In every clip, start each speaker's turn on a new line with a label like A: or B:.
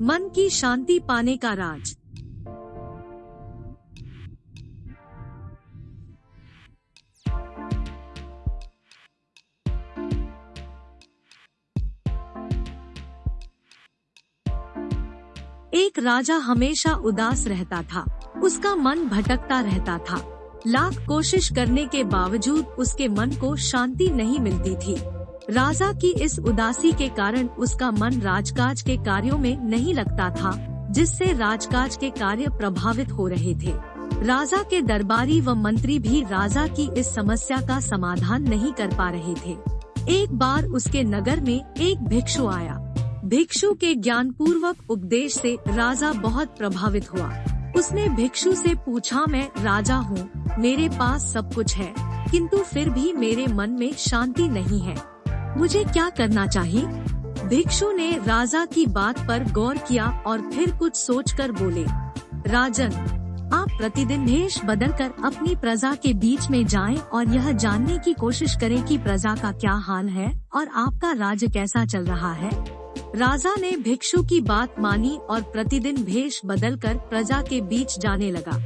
A: मन की शांति पाने का राज। एक राजा हमेशा उदास रहता था। उसका मन भटकता रहता था। लाख कोशिश करने के बावजूद उसके मन को शांति नहीं मिलती थी। राजा की इस उदासी के कारण उसका मन राजकाज के कार्यों में नहीं लगता था, जिससे राजकाज के कार्य प्रभावित हो रहे थे। राजा के दरबारी व मंत्री भी राजा की इस समस्या का समाधान नहीं कर पा रहे थे। एक बार उसके नगर में एक भिक्षु आया। भिक्षु के ज्ञान पूर्वक उपदेश से राजा बहुत प्रभावित हुआ। उसने भिक्षु से पूछा, मैं राजा हूँ, मेरे पास सब कुछ है, किंतु फिर भी मेरे मन में शांति नहीं है। मुझे क्या करना चाहिए? भिक्षु ने राजा की बात पर गौर किया और फिर कुछ सोचकर बोले, राजन, आप प्रतिदिन भेष बदल कर अपनी प्रजा के बीच में जाएँ और यह जानने की कोशिश करें कि प्रजा का क्या हाल है और आपका राज्य कैसा चल रहा है। राजा ने भिक्षु की बात मानी और प्रतिदिन भेष बदल कर प्रजा के बीच जाने लगा।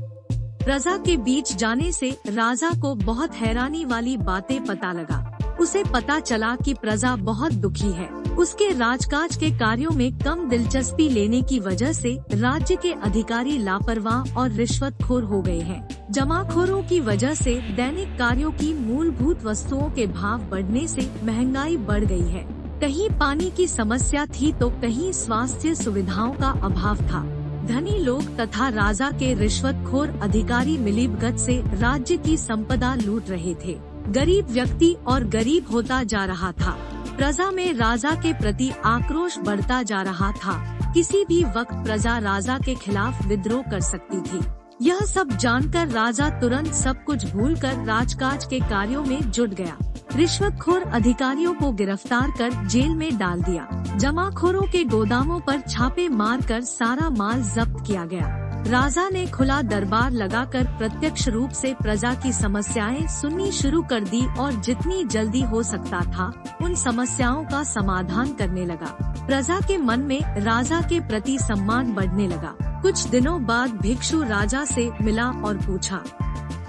A: प्रजा के बीच जाने से राजा को बहुत हैरानी वाली बातें पता लगा। उसे पता चला कि प्रजा बहुत दुखी है। उसके राजकाज के कार्यों में कम दिलचस्पी लेने की वजह से राज्य के अधिकारी लापरवाह और रिश्वतखोर हो गए हैं। जमाखोरों की वजह से दैनिक कार्यों की मूलभूत वस्तुओं के भाव बढ़ने से महँगाई बढ़ गई है। कहीं पानी की समस्या थी तो कहीं स्वास्थ्य सुविधाओं का अभाव था। धनी लोग तथा राजा के रिश्वतखोर अधिकारी मिलीभगत से राज्य की संपदा लूट रहे थे। गरीब व्यक्ति और गरीब होता जा रहा था। प्रजा में राजा के प्रति आक्रोश बढ़ता जा रहा था। किसी भी वक्त प्रजा राजा के खिलाफ विद्रोह कर सकती थी। यह सब जानकर राजा तुरंत सब कुछ भूलकर राजकाज के कार्यों में जुट गया। रिश्वतखोर अधिकारियों को गिरफ़्तार कर जेल में डाल दिया। जमाखोरों के गोदामों पर छापे मारकर सारा माल जब्त किया गया। राजा ने खुला दरबार लगाकर प्रत्यक्ष रूप से प्रजा की समस्याएँ सुननी शुरू कर दी और जितनी जल्दी हो सकता था, उन समस्याओं का समाधान करने लगा। प्रजा के मन में राजा के प्रति सम्मान बढ़ने लगा। कुछ दिनों बाद भिक्षु राजा से मिला और पूछा,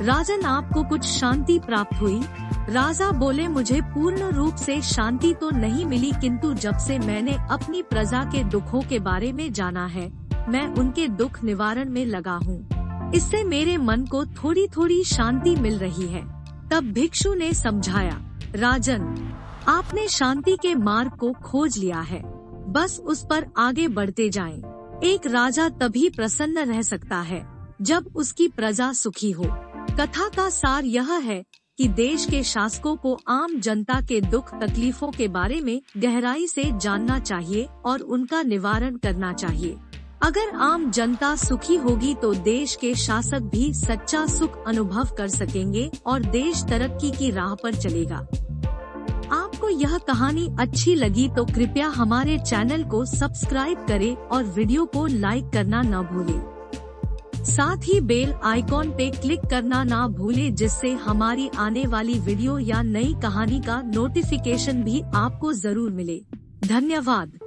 A: राजन, आपको कुछ शांति प्राप्त हुई? राजा बोले, मुझे पूर्ण रूप से शांति तो नहीं मिली, किंतु जब से मैंने अपनी प्रजा के दुखों के बारे में जाना है मैं उनके दुख निवारण में लगा हूँ। इससे मेरे मन को थोड़ी थोड़ी शांति मिल रही है। तब भिक्षु ने समझाया, राजन, आपने शांति के मार्ग को खोज लिया है। बस उस पर आगे बढ़ते जाएँ। एक राजा तभी प्रसन्न रह सकता है, जब उसकी प्रजा सुखी हो। कथा का सार यह है कि देश के शासकों को आम जनता के दुख तकलीफों के बारे में गहराई से जानना चाहिए और उनका निवारण करना चाहिए। अगर आम जनता सुखी होगी तो देश के शासक भी सच्चा सुख अनुभव कर सकेंगे और देश तरक्की की राह पर चलेगा। आपको यह कहानी अच्छी लगी तो कृपया हमारे चैनल को सब्सक्राइब करें और वीडियो को लाइक करना न भूलें। साथ ही बेल आइकॉन पे क्लिक करना ना भूले, जिससे हमारी आने वाली वीडियो या नई कहानी का नोटिफिकेशन भी आपको ज़रूर मिले। धन्यवाद।